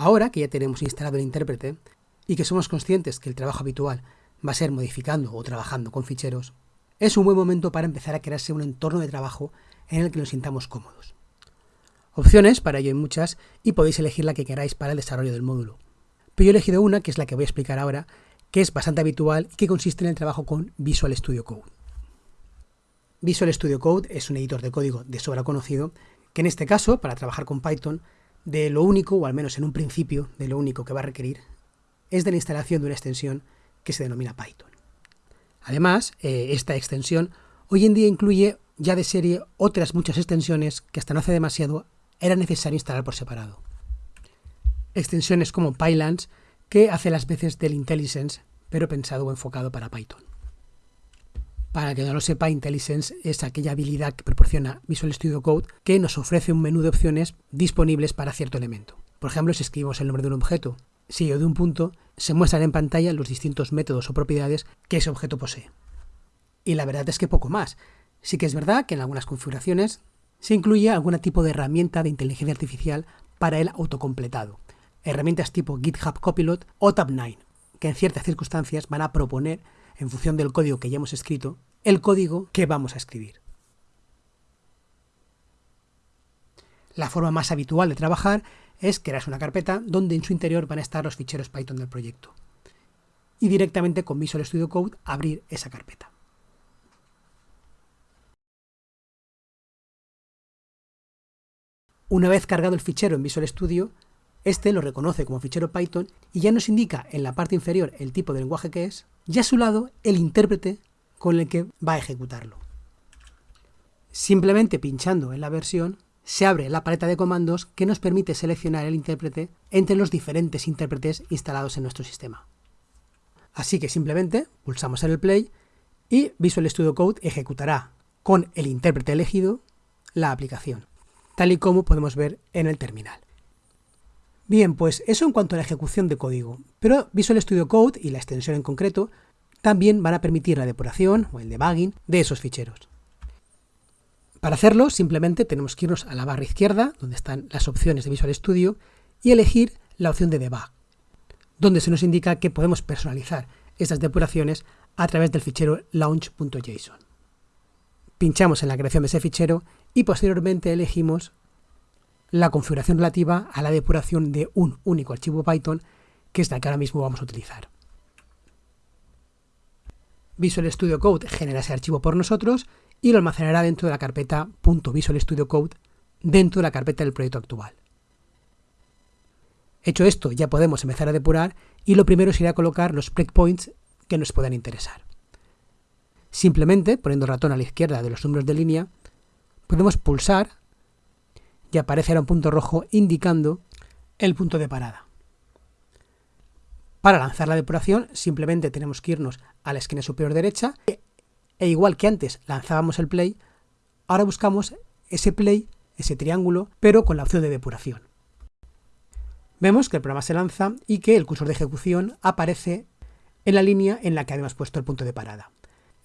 Ahora que ya tenemos instalado el intérprete y que somos conscientes que el trabajo habitual va a ser modificando o trabajando con ficheros, es un buen momento para empezar a crearse un entorno de trabajo en el que nos sintamos cómodos. Opciones para ello hay muchas y podéis elegir la que queráis para el desarrollo del módulo. Pero yo he elegido una, que es la que voy a explicar ahora, que es bastante habitual y que consiste en el trabajo con Visual Studio Code. Visual Studio Code es un editor de código de sobra conocido, que en este caso, para trabajar con Python, de lo único, o al menos en un principio, de lo único que va a requerir, es de la instalación de una extensión que se denomina Python. Además, eh, esta extensión hoy en día incluye ya de serie otras muchas extensiones que hasta no hace demasiado era necesario instalar por separado. Extensiones como Pylance, que hace las veces del IntelliSense, pero pensado o enfocado para Python. Para que no lo sepa, IntelliSense es aquella habilidad que proporciona Visual Studio Code que nos ofrece un menú de opciones disponibles para cierto elemento. Por ejemplo, si escribimos el nombre de un objeto, si o de un punto, se muestran en pantalla los distintos métodos o propiedades que ese objeto posee. Y la verdad es que poco más. Sí que es verdad que en algunas configuraciones se incluye algún tipo de herramienta de inteligencia artificial para el autocompletado. Herramientas tipo GitHub Copilot o Tab9, que en ciertas circunstancias van a proponer en función del código que ya hemos escrito, el código que vamos a escribir. La forma más habitual de trabajar es crear una carpeta donde en su interior van a estar los ficheros Python del proyecto. Y directamente con Visual Studio Code abrir esa carpeta. Una vez cargado el fichero en Visual Studio, este lo reconoce como fichero Python y ya nos indica en la parte inferior el tipo de lenguaje que es, y a su lado el intérprete con el que va a ejecutarlo. Simplemente pinchando en la versión, se abre la paleta de comandos que nos permite seleccionar el intérprete entre los diferentes intérpretes instalados en nuestro sistema. Así que simplemente pulsamos en el play y Visual Studio Code ejecutará con el intérprete elegido la aplicación, tal y como podemos ver en el terminal. Bien, pues eso en cuanto a la ejecución de código, pero Visual Studio Code y la extensión en concreto también van a permitir la depuración o el debugging de esos ficheros. Para hacerlo, simplemente tenemos que irnos a la barra izquierda, donde están las opciones de Visual Studio, y elegir la opción de debug, donde se nos indica que podemos personalizar estas depuraciones a través del fichero launch.json. Pinchamos en la creación de ese fichero y posteriormente elegimos la configuración relativa a la depuración de un único archivo Python, que es la que ahora mismo vamos a utilizar. Visual Studio Code genera ese archivo por nosotros y lo almacenará dentro de la carpeta .visual Studio Code dentro de la carpeta del proyecto actual. Hecho esto, ya podemos empezar a depurar y lo primero sería colocar los breakpoints que nos puedan interesar. Simplemente, poniendo el ratón a la izquierda de los números de línea, podemos pulsar y aparecerá un punto rojo indicando el punto de parada. Para lanzar la depuración simplemente tenemos que irnos a la esquina superior derecha e igual que antes lanzábamos el play, ahora buscamos ese play, ese triángulo, pero con la opción de depuración. Vemos que el programa se lanza y que el cursor de ejecución aparece en la línea en la que habíamos puesto el punto de parada.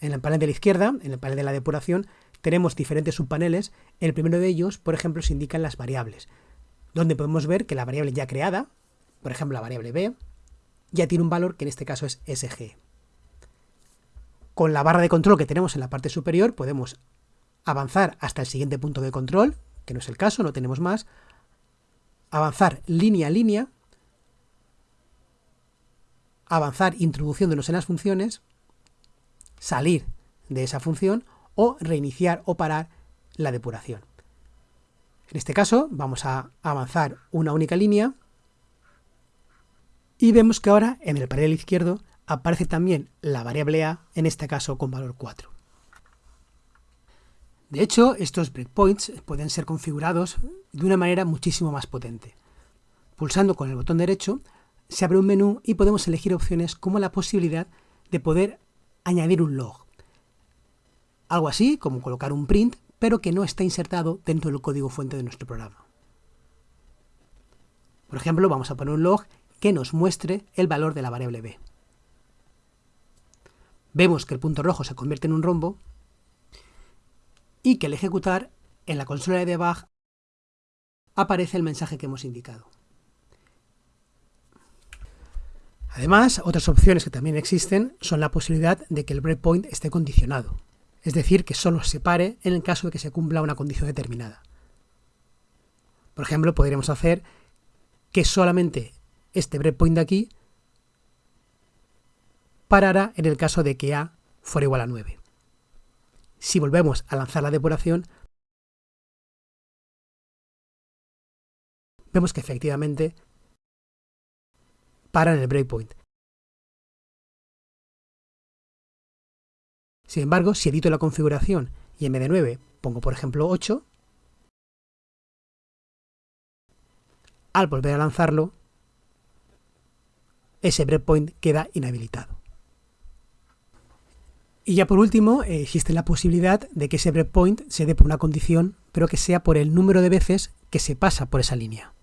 En el panel de la izquierda, en el panel de la depuración, tenemos diferentes subpaneles. El primero de ellos, por ejemplo, se indican las variables, donde podemos ver que la variable ya creada, por ejemplo la variable b, ya tiene un valor que en este caso es sg. Con la barra de control que tenemos en la parte superior podemos avanzar hasta el siguiente punto de control, que no es el caso, no tenemos más, avanzar línea a línea, avanzar introduciéndonos en las funciones, salir de esa función o reiniciar o parar la depuración. En este caso vamos a avanzar una única línea y vemos que ahora en el panel izquierdo aparece también la variable a, en este caso con valor 4. De hecho, estos breakpoints pueden ser configurados de una manera muchísimo más potente. Pulsando con el botón derecho se abre un menú y podemos elegir opciones como la posibilidad de poder añadir un log. Algo así como colocar un print, pero que no está insertado dentro del código fuente de nuestro programa. Por ejemplo, vamos a poner un log que nos muestre el valor de la variable b. Vemos que el punto rojo se convierte en un rombo y que al ejecutar en la consola de debug aparece el mensaje que hemos indicado. Además, otras opciones que también existen son la posibilidad de que el breakpoint esté condicionado, es decir, que solo se pare en el caso de que se cumpla una condición determinada. Por ejemplo, podríamos hacer que solamente este breakpoint de aquí parara en el caso de que A fuera igual a 9. Si volvemos a lanzar la depuración, vemos que efectivamente para en el breakpoint. Sin embargo, si edito la configuración y en vez de 9 pongo por ejemplo 8, al volver a lanzarlo, ese breakpoint queda inhabilitado. Y ya por último, existe la posibilidad de que ese breakpoint se dé por una condición, pero que sea por el número de veces que se pasa por esa línea.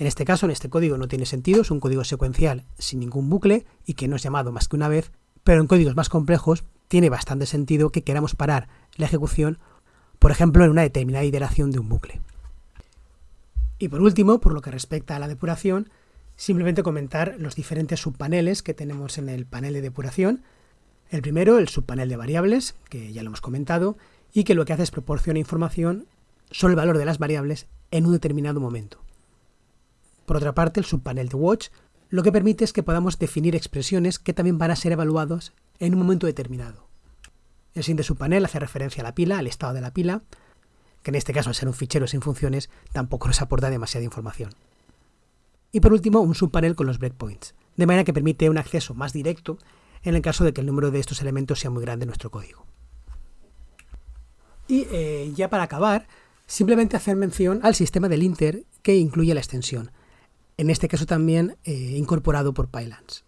En este caso, en este código no tiene sentido, es un código secuencial sin ningún bucle y que no es llamado más que una vez, pero en códigos más complejos tiene bastante sentido que queramos parar la ejecución, por ejemplo, en una determinada iteración de un bucle. Y por último, por lo que respecta a la depuración, simplemente comentar los diferentes subpaneles que tenemos en el panel de depuración. El primero, el subpanel de variables, que ya lo hemos comentado, y que lo que hace es proporciona información sobre el valor de las variables en un determinado momento. Por otra parte, el subpanel de Watch lo que permite es que podamos definir expresiones que también van a ser evaluadas en un momento determinado. El siguiente subpanel hace referencia a la pila, al estado de la pila, que en este caso al ser un fichero sin funciones tampoco nos aporta demasiada información. Y por último, un subpanel con los breakpoints, de manera que permite un acceso más directo en el caso de que el número de estos elementos sea muy grande en nuestro código. Y eh, ya para acabar, simplemente hacer mención al sistema del linter que incluye la extensión, en este caso también eh, incorporado por Pylance.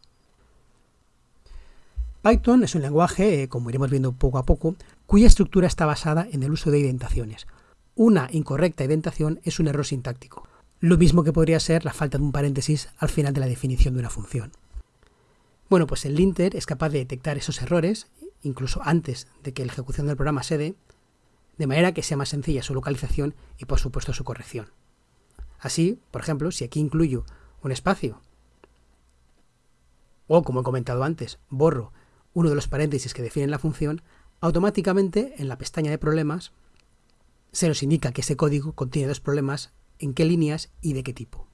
Python es un lenguaje, eh, como iremos viendo poco a poco, cuya estructura está basada en el uso de indentaciones. Una incorrecta indentación es un error sintáctico, lo mismo que podría ser la falta de un paréntesis al final de la definición de una función. Bueno, pues el linter es capaz de detectar esos errores, incluso antes de que la ejecución del programa se dé, de manera que sea más sencilla su localización y por supuesto su corrección. Así, por ejemplo, si aquí incluyo un espacio, o como he comentado antes, borro uno de los paréntesis que definen la función, automáticamente en la pestaña de problemas se nos indica que ese código contiene dos problemas, en qué líneas y de qué tipo.